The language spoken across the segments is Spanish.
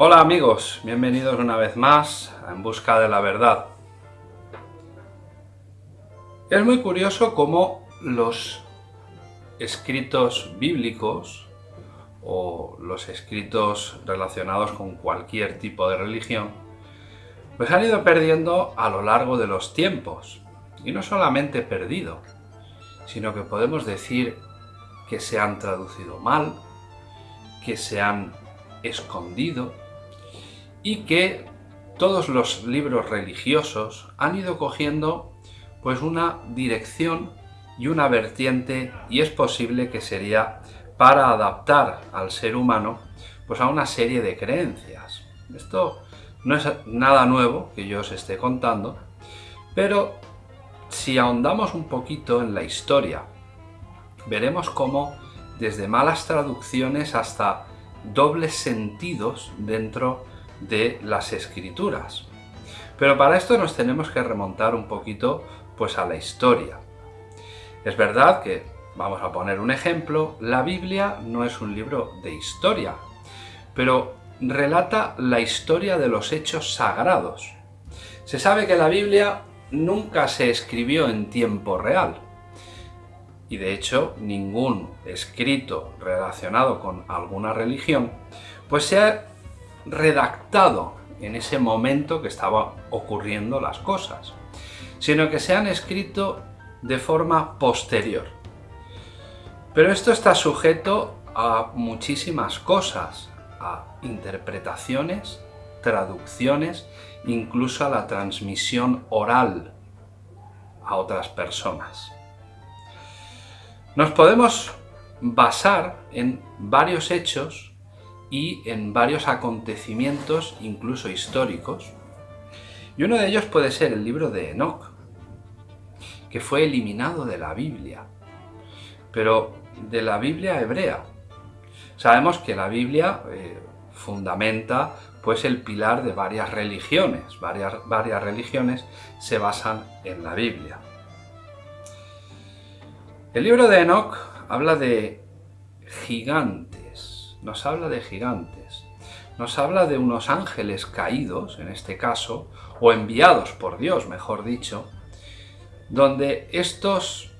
Hola amigos, bienvenidos una vez más a En Busca de la Verdad. Es muy curioso cómo los escritos bíblicos o los escritos relacionados con cualquier tipo de religión pues han ido perdiendo a lo largo de los tiempos. Y no solamente perdido, sino que podemos decir que se han traducido mal, que se han escondido y que todos los libros religiosos han ido cogiendo pues una dirección y una vertiente y es posible que sería para adaptar al ser humano pues a una serie de creencias. Esto no es nada nuevo que yo os esté contando, pero si ahondamos un poquito en la historia, veremos cómo desde malas traducciones hasta dobles sentidos dentro de las escrituras. Pero para esto nos tenemos que remontar un poquito pues a la historia. Es verdad que, vamos a poner un ejemplo, la Biblia no es un libro de historia, pero relata la historia de los hechos sagrados. Se sabe que la Biblia nunca se escribió en tiempo real, y de hecho ningún escrito relacionado con alguna religión, pues se ha redactado en ese momento que estaba ocurriendo las cosas, sino que se han escrito de forma posterior. Pero esto está sujeto a muchísimas cosas, a interpretaciones, traducciones, incluso a la transmisión oral a otras personas. Nos podemos basar en varios hechos y en varios acontecimientos, incluso históricos, y uno de ellos puede ser el libro de Enoch, que fue eliminado de la Biblia, pero de la Biblia hebrea. Sabemos que la Biblia eh, fundamenta pues el pilar de varias religiones, varias, varias religiones se basan en la Biblia. El libro de Enoch habla de gigantes, nos habla de gigantes, nos habla de unos ángeles caídos, en este caso, o enviados por Dios, mejor dicho, donde estos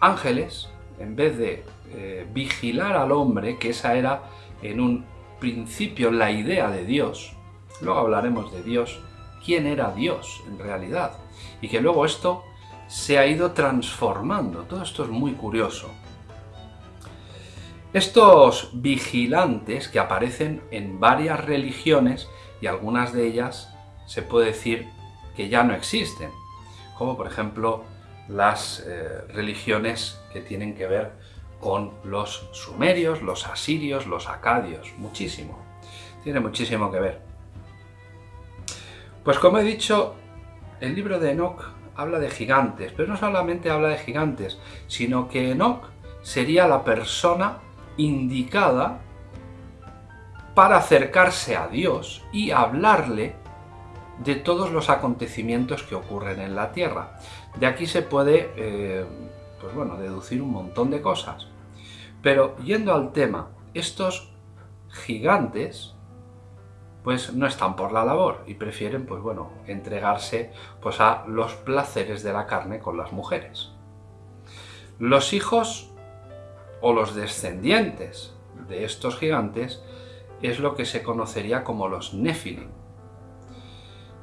ángeles, en vez de eh, vigilar al hombre, que esa era en un principio la idea de Dios, luego hablaremos de Dios, quién era Dios en realidad, y que luego esto se ha ido transformando. Todo esto es muy curioso. Estos vigilantes que aparecen en varias religiones y algunas de ellas se puede decir que ya no existen, como por ejemplo las eh, religiones que tienen que ver con los sumerios, los asirios, los acadios, muchísimo. Tiene muchísimo que ver. Pues como he dicho, el libro de Enoch habla de gigantes, pero no solamente habla de gigantes, sino que Enoch sería la persona indicada para acercarse a Dios y hablarle de todos los acontecimientos que ocurren en la Tierra. De aquí se puede, eh, pues bueno, deducir un montón de cosas. Pero yendo al tema, estos gigantes pues no están por la labor y prefieren, pues bueno, entregarse pues a los placeres de la carne con las mujeres. Los hijos o los descendientes de estos gigantes es lo que se conocería como los Nephilim.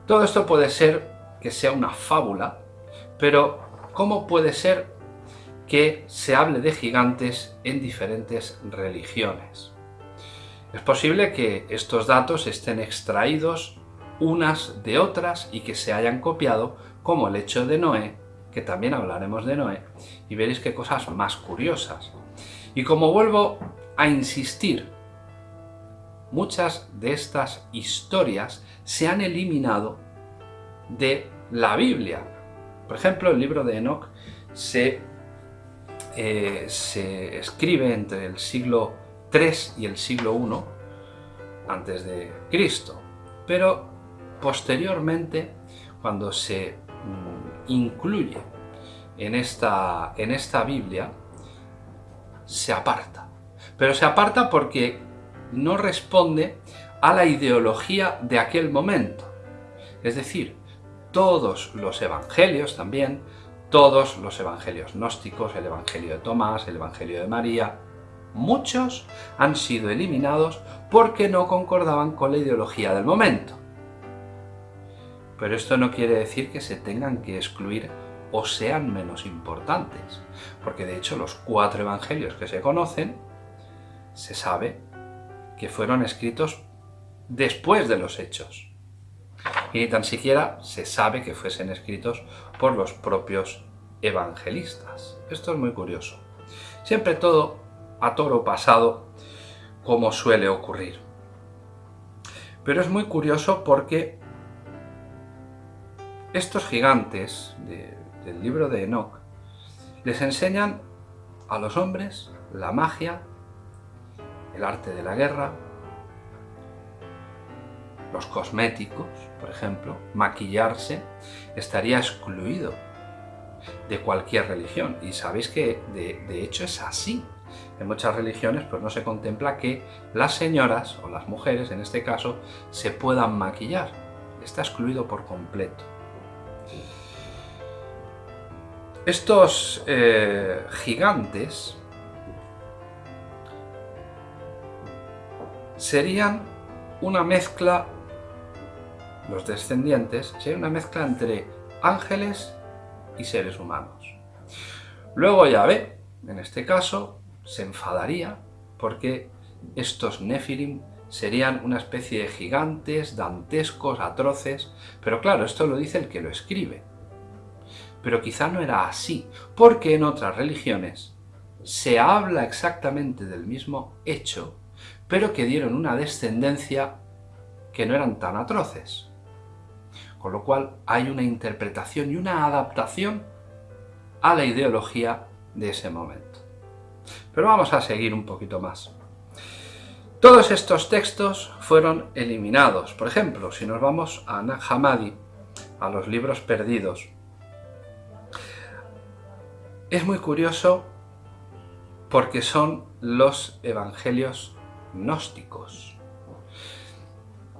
Todo esto puede ser que sea una fábula, pero ¿cómo puede ser que se hable de gigantes en diferentes religiones? Es posible que estos datos estén extraídos unas de otras y que se hayan copiado, como el hecho de Noé, que también hablaremos de Noé, y veréis qué cosas más curiosas. Y como vuelvo a insistir, muchas de estas historias se han eliminado de la Biblia. Por ejemplo, el libro de Enoch se, eh, se escribe entre el siglo y el siglo I antes de Cristo. Pero posteriormente, cuando se mm, incluye en esta, en esta Biblia, se aparta. Pero se aparta porque no responde a la ideología de aquel momento. Es decir, todos los evangelios también, todos los evangelios gnósticos, el evangelio de Tomás, el evangelio de María, muchos han sido eliminados porque no concordaban con la ideología del momento. Pero esto no quiere decir que se tengan que excluir o sean menos importantes, porque de hecho los cuatro evangelios que se conocen, se sabe que fueron escritos después de los hechos. Y ni tan siquiera se sabe que fuesen escritos por los propios evangelistas. Esto es muy curioso. Siempre todo a toro pasado, como suele ocurrir. Pero es muy curioso porque estos gigantes del libro de Enoch les enseñan a los hombres la magia, el arte de la guerra, los cosméticos, por ejemplo, maquillarse, estaría excluido de cualquier religión. Y sabéis que de, de, hecho es así. En muchas religiones pues no se contempla que las señoras, o las mujeres en este caso, se puedan maquillar. Está excluido por completo. Estos eh, gigantes serían una mezcla, los descendientes, sería una mezcla entre ángeles y seres humanos. Luego Yahvé, en este caso, se enfadaría porque estos Nefilim serían una especie de gigantes, dantescos, atroces, pero claro, esto lo dice el que lo escribe. Pero quizá no era así, porque en otras religiones se habla exactamente del mismo hecho, pero que dieron una descendencia que no eran tan atroces. Con lo cual hay una interpretación y una adaptación a la ideología de ese momento. Pero vamos a seguir un poquito más. Todos estos textos fueron eliminados. Por ejemplo, si nos vamos a Nag Hammadi, a los libros perdidos, es muy curioso porque son los evangelios gnósticos.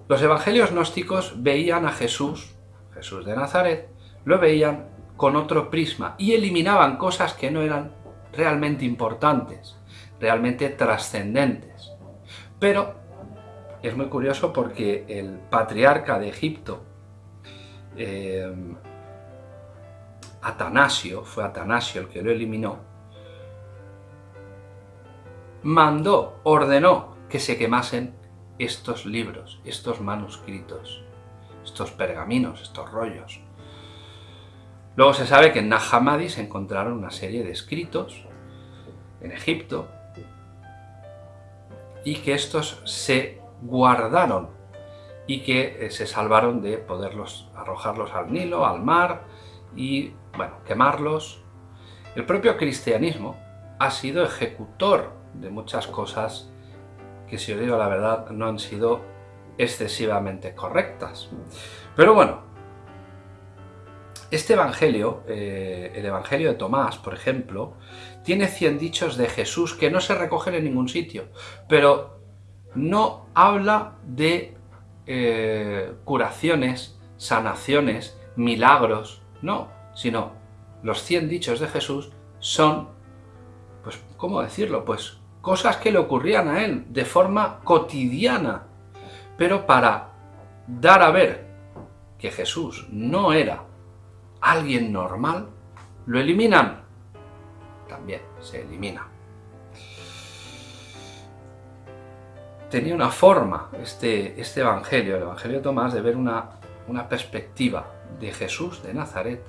Los evangelios gnósticos veían a Jesús, Jesús de Nazaret, lo veían con otro prisma y eliminaban cosas que no eran realmente importantes, realmente trascendentes. Pero es muy curioso porque el patriarca de Egipto, eh, Atanasio, fue Atanasio el que lo eliminó, mandó, ordenó que se quemasen estos libros, estos manuscritos, estos pergaminos, estos rollos. Luego se sabe que en Nag se encontraron una serie de escritos en Egipto y que estos se guardaron y que eh, se salvaron de poderlos arrojarlos al Nilo, al mar y, bueno, quemarlos. El propio cristianismo ha sido ejecutor de muchas cosas que si os digo la verdad no han sido excesivamente correctas. Pero bueno, este evangelio, eh, el evangelio de Tomás, por ejemplo, tiene 100 dichos de Jesús que no se recogen en ningún sitio, pero no habla de eh, curaciones, sanaciones, milagros, no, sino los 100 dichos de Jesús son, pues, ¿cómo decirlo? Pues cosas que le ocurrían a él de forma cotidiana, pero para dar a ver que Jesús no era alguien normal, lo eliminan. También se elimina. Tenía una forma este, este evangelio, el evangelio de Tomás, de ver una, una perspectiva de Jesús de Nazaret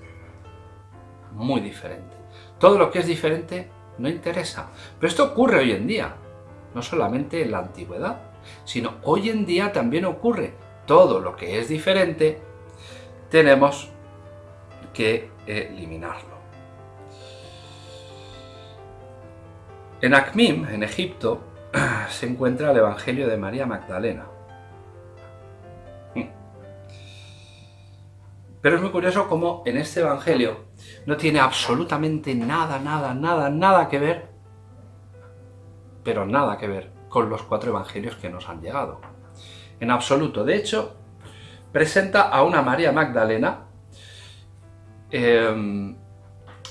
muy diferente. Todo lo que es diferente no interesa. Pero esto ocurre hoy en día, no solamente en la antigüedad, sino hoy en día también ocurre. Todo lo que es diferente tenemos que eliminarlo. En Acmim, en Egipto, se encuentra el Evangelio de María Magdalena. Pero es muy curioso cómo en este Evangelio no tiene absolutamente nada, nada, nada, nada que ver, pero nada que ver con los cuatro Evangelios que nos han llegado. en absoluto. De hecho, presenta a una María Magdalena em,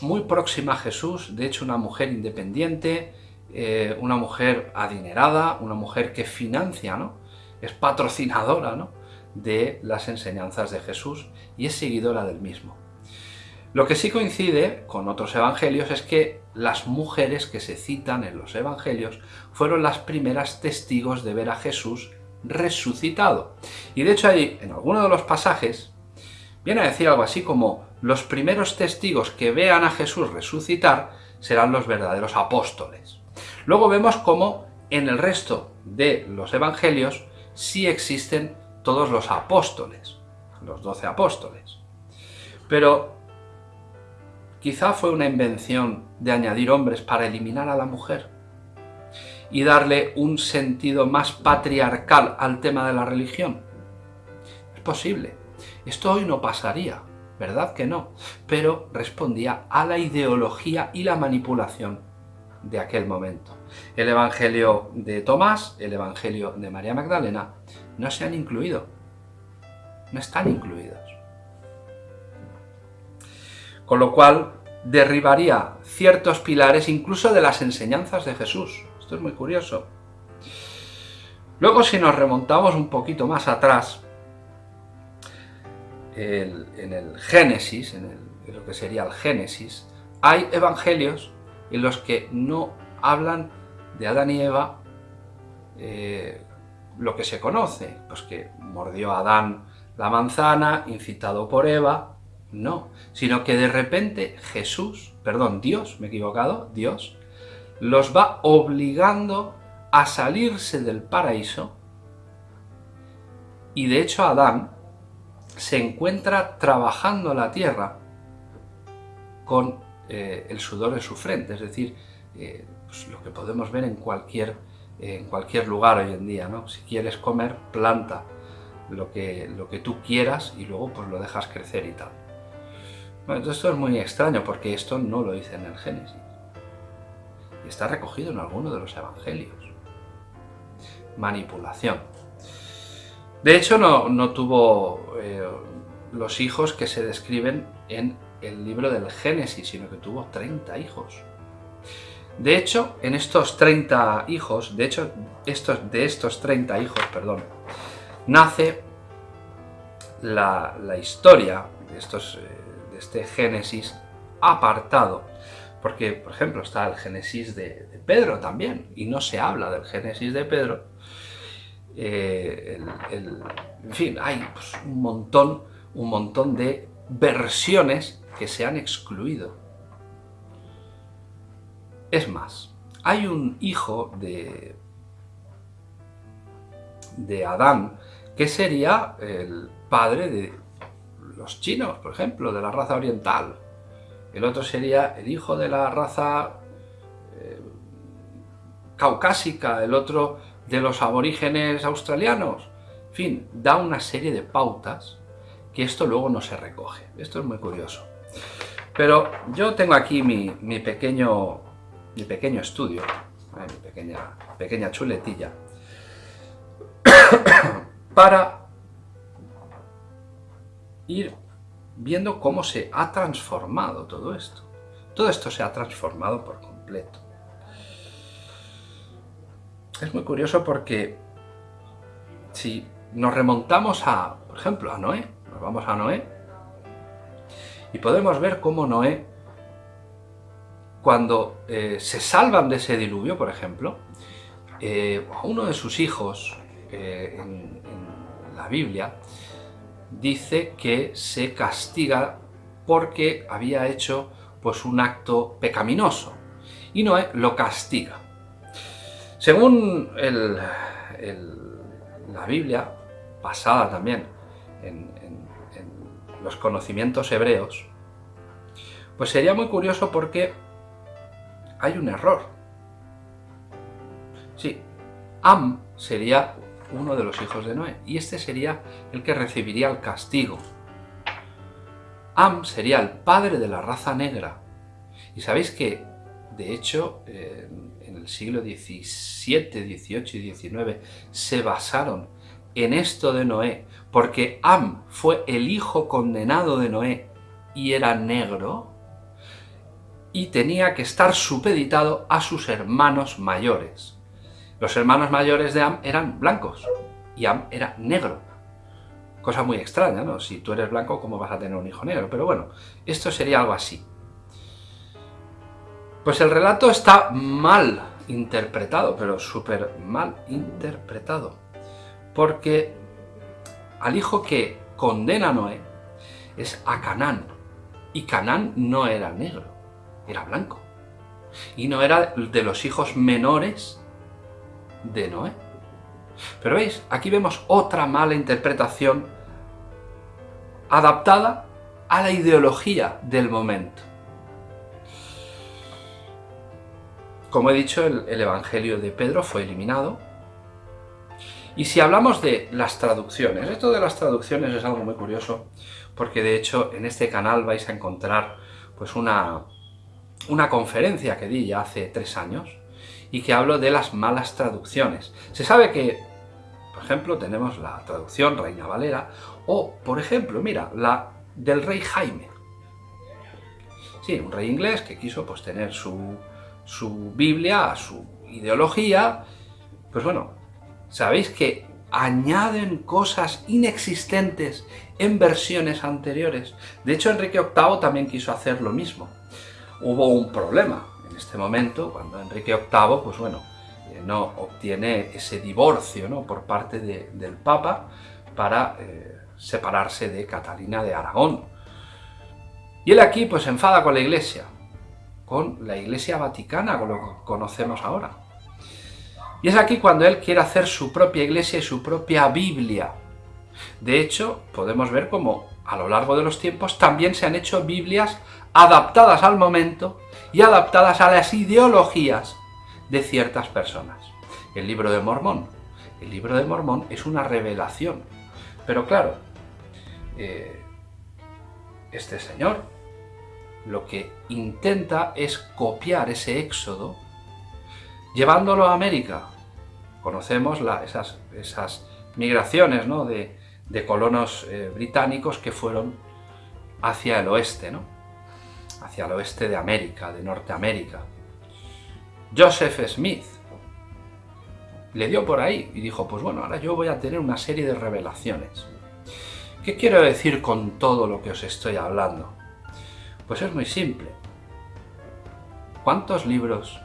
muy próxima a Jesús, de hecho una mujer independiente, eh, una mujer adinerada, una mujer que financia, ¿no? es patrocinadora ¿no? De las enseñanzas de Jesús y es seguidora del mismo. Lo que sí coincide con otros evangelios es que las mujeres que se citan en los evangelios fueron las primeras testigos de ver a Jesús resucitado. Y de hecho ahí, en alguno de los pasajes, viene a decir algo así como los primeros testigos que vean a Jesús resucitar serán los verdaderos apóstoles. Luego vemos cómo en el resto de los evangelios sí existen todos los apóstoles, los doce apóstoles. Pero Quizá fue una invención de añadir hombres para eliminar a la mujer y darle un sentido más patriarcal al tema de la religión. Es posible. Esto hoy no pasaría, ¿verdad que no? Pero respondía a la ideología y la manipulación de aquel momento. El Evangelio de Tomás, el Evangelio de María Magdalena, no se han incluido. No están incluidos. Con lo cual, derribaría ciertos pilares incluso de las enseñanzas de Jesús. Esto es muy curioso. Luego, si nos remontamos un poquito más atrás, en el Génesis, en, lo que sería el Génesis, hay evangelios en los que no hablan de Adán y Eva eh, lo que se conoce, pues que mordió Adán la manzana, incitado por Eva, no, sino que de repente Jesús, perdón, Dios, me he equivocado, Dios, los va obligando a salirse del paraíso y de hecho Adán se encuentra trabajando la tierra con eh, el sudor de su frente, es decir, eh, pues lo que podemos ver en cualquier, en cualquier lugar hoy en día, ¿no? Si quieres comer, planta lo que, lo que tú quieras y luego pues lo dejas crecer y tal. Bueno, esto es muy extraño porque esto no lo dice en el Génesis. Y está recogido en alguno de los evangelios. Manipulación. De hecho, no, tuvo eh, los hijos que se describen en el libro del Génesis, sino que tuvo 30 hijos. De hecho, en estos 30 hijos, de hecho, estos, de estos 30 hijos, perdón, nace la, historia de estos eh, este Génesis apartado. Porque, por ejemplo, está el Génesis de, Pedro también, y no se habla del Génesis de Pedro. Eh, en fin, hay pues, un, montón, un montón de versiones que se han excluido. Es más, hay un hijo de, de Adán que sería el padre de los chinos, por ejemplo, de la raza oriental. El otro sería el hijo de la raza eh, caucásica, el otro de los aborígenes australianos. En fin, da una serie de pautas que esto luego no se recoge. Esto es muy curioso. Pero yo tengo aquí mi, pequeño, mi pequeño estudio, eh, mi pequeña, pequeña chuletilla, para ir viendo cómo se ha transformado todo esto. Todo esto se ha transformado por completo. Es muy curioso porque si nos remontamos a, por ejemplo, a Noé, nos vamos a Noé, y podemos ver cómo Noé, cuando eh, se salvan de ese diluvio, por ejemplo, eh, uno de sus hijos eh, en la Biblia dice que se castiga porque había hecho pues, un acto pecaminoso y Noé lo castiga. Según la Biblia, basada también en, los conocimientos hebreos, pues sería muy curioso porque hay un error. Sí, Am sería uno de los hijos de Noé, y este sería el que recibiría el castigo. Am sería el padre de la raza negra. Y sabéis que, de hecho, en el siglo XVII, XVIII y XIX se basaron en esto de Noé, porque Am fue el hijo condenado de Noé y era negro, y tenía que estar supeditado a sus hermanos mayores. Los hermanos mayores de Am eran blancos, y Am era negro. Cosa muy extraña, ¿no? Si tú eres blanco, ¿cómo vas a tener un hijo negro? Pero bueno, esto sería algo así. Pues el relato está mal interpretado, pero súper mal interpretado. Porque al hijo que condena a Noé es a Canaán. Y Canaán no era negro, era blanco. Y no era de los hijos menores de Noé. Pero veis, aquí vemos otra mala interpretación adaptada a la ideología del momento. Como he dicho, el, Evangelio de Pedro fue eliminado. Y si hablamos de las traducciones, esto de las traducciones es algo muy curioso, porque de hecho en este canal vais a encontrar pues una, una conferencia que di ya hace tres años, y que hablo de las malas traducciones. Se sabe que, por ejemplo, tenemos la traducción Reina Valera, o, por ejemplo, mira, la del rey Jaime. Sí, un rey inglés que quiso pues tener su, su Biblia, su ideología, pues bueno, sabéis que añaden cosas inexistentes en versiones anteriores. De hecho, Enrique VIII también quiso hacer lo mismo. Hubo un problema en este momento, cuando Enrique VIII, pues bueno, eh, no obtiene ese divorcio ¿no? por parte del Papa para eh, separarse de Catalina de Aragón. Y él aquí pues enfada con la Iglesia, con la Iglesia Vaticana, con lo que conocemos ahora. Y es aquí cuando él quiere hacer su propia Iglesia y su propia Biblia. De hecho, podemos ver cómo a lo largo de los tiempos también se han hecho Biblias adaptadas al momento y adaptadas a las ideologías de ciertas personas. El libro de Mormón. El libro de Mormón es una revelación. Pero claro, eh, este señor, lo que intenta es copiar ese éxodo llevándolo a América. Conocemos esas, migraciones de, colonos eh, británicos que fueron hacia el oeste, ¿no? hacia el oeste de América, de Norteamérica. Joseph Smith le dio por ahí y dijo, pues bueno, ahora yo voy a tener una serie de revelaciones. ¿Qué quiero decir con todo lo que os estoy hablando? Pues es muy simple. ¿Cuántos libros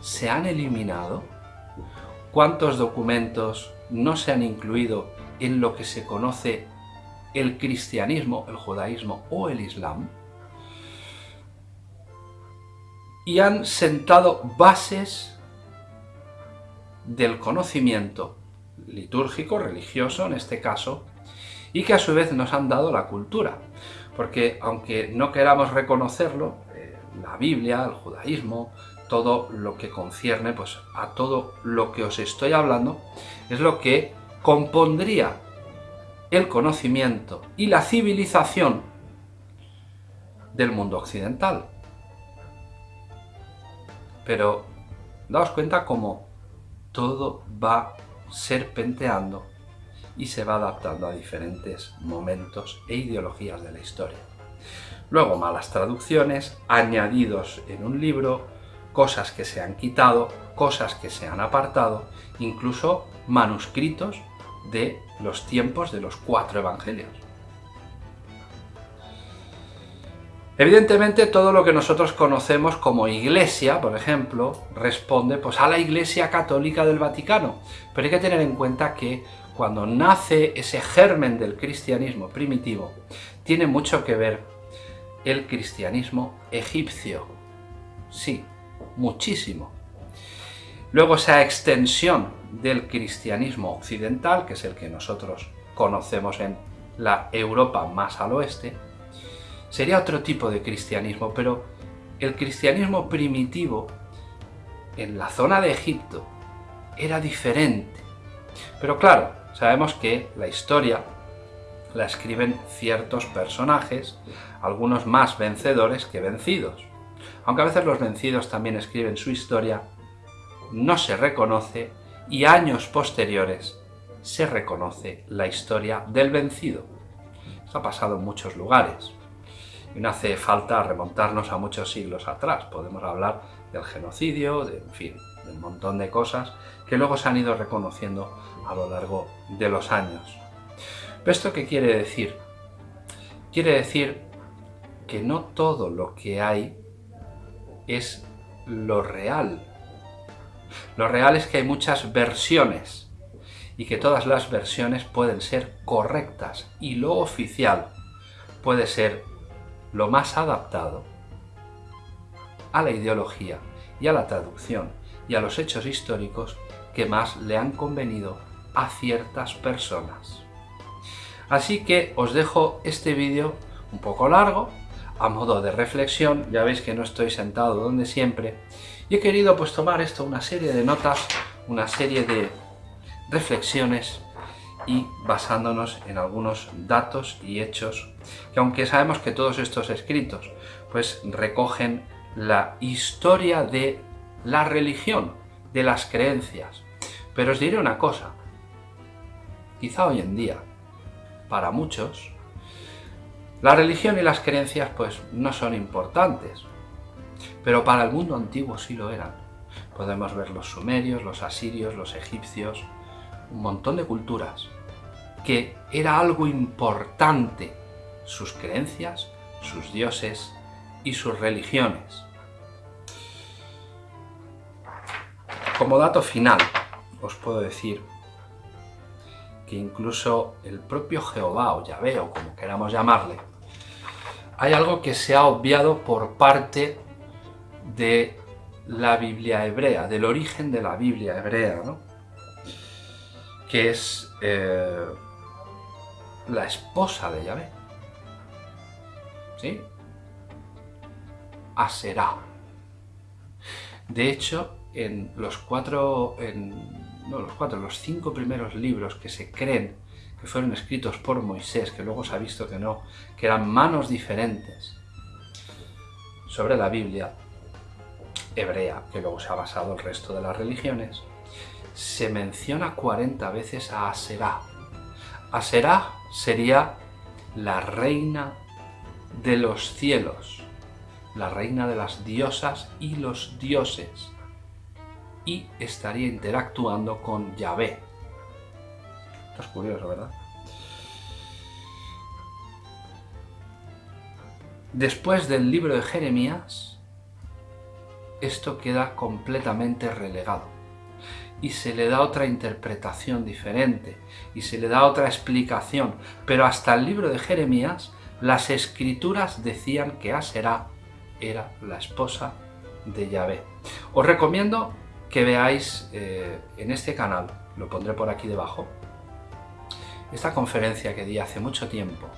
se han eliminado? ¿Cuántos documentos no se han incluido en lo que se conoce el cristianismo, el judaísmo o el islam? Y han sentado bases del conocimiento litúrgico, religioso en este caso, y que a su vez nos han dado la cultura porque aunque no queramos reconocerlo, eh, la Biblia, el judaísmo, todo lo que concierne pues, a todo lo que os estoy hablando, es lo que compondría el conocimiento y la civilización del mundo occidental. Pero daos cuenta cómo todo va serpenteando y se va adaptando a diferentes momentos e ideologías de la historia. Luego malas traducciones, añadidos en un libro, cosas que se han quitado, cosas que se han apartado, incluso manuscritos de los tiempos de los cuatro evangelios. Evidentemente todo lo que nosotros conocemos como iglesia, por ejemplo, responde pues, a la iglesia católica del Vaticano. Pero hay que tener en cuenta que cuando nace ese germen del cristianismo primitivo, tiene mucho que ver el cristianismo egipcio. Sí, muchísimo. Luego esa extensión del cristianismo occidental, que es el que nosotros conocemos en la Europa más al oeste, sería otro tipo de cristianismo, pero el cristianismo primitivo en la zona de Egipto era diferente. Pero claro, Sabemos que la historia la escriben ciertos personajes, algunos más vencedores que vencidos. Aunque a veces los vencidos también escriben su historia, no se reconoce y años posteriores se reconoce la historia del vencido. Esto ha pasado en muchos lugares. Y no hace falta remontarnos a muchos siglos atrás. Podemos hablar del genocidio, de, en fin, de un montón de cosas que luego se han ido reconociendo a lo largo de los años. ¿Pero esto qué quiere decir? Quiere decir que no todo lo que hay es lo real. Lo real es que hay muchas versiones y que todas las versiones pueden ser correctas y lo oficial puede ser lo más adaptado a la ideología y a la traducción y a los hechos históricos que más le han convenido a ciertas personas. Así que os dejo este vídeo un poco largo, a modo de reflexión, ya veis que no estoy sentado donde siempre, y he querido pues tomar esto, una serie de notas, una serie de reflexiones y basándonos en algunos datos y hechos que aunque sabemos que todos estos escritos pues recogen la historia de la religión, de las creencias. Pero os diré una cosa, quizá hoy en día, para muchos, la religión y las creencias pues no son importantes, pero para el mundo antiguo sí lo eran. Podemos ver los sumerios, los asirios, los egipcios, un montón de culturas, que era algo importante sus creencias, sus dioses y sus religiones. Como dato final, os puedo decir que incluso el propio Jehová o Yahvé, o como queramos llamarle, hay algo que se ha obviado por parte de la Biblia hebrea, del origen de la Biblia hebrea, ¿no? que es eh, la esposa de Yahvé. ¿Sí? Aserá. De hecho, en los cuatro, en, no los cuatro, los cinco primeros libros que se creen que fueron escritos por Moisés, que luego se ha visto que no, que eran manos diferentes sobre la Biblia hebrea, que luego se ha basado el resto de las religiones, se menciona 40 veces a Aserá. Aserá sería la reina de los cielos, la reina de las diosas y los dioses y estaría interactuando con Yahvé. Es curioso, ¿verdad? Después del libro de Jeremías, esto queda completamente relegado y se le da otra interpretación diferente y se le da otra explicación, pero hasta el libro de Jeremías las escrituras decían que Aserá era la esposa de Yahvé. Os recomiendo que veáis eh, en este canal, lo pondré por aquí debajo, esta conferencia que di hace mucho tiempo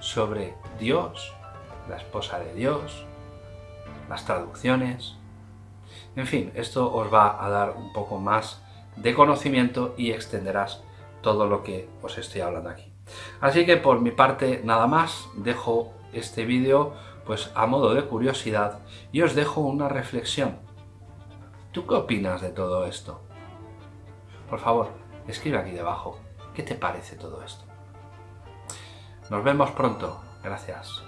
sobre Dios, la esposa de Dios, las traducciones, en fin, esto os va a dar un poco más de conocimiento y extenderás todo lo que os estoy hablando aquí. Así que por mi parte nada más, dejo este vídeo pues a modo de curiosidad y os dejo una reflexión ¿Tú qué opinas de todo esto? Por favor, escribe aquí debajo. ¿Qué te parece todo esto? Nos vemos pronto. Gracias.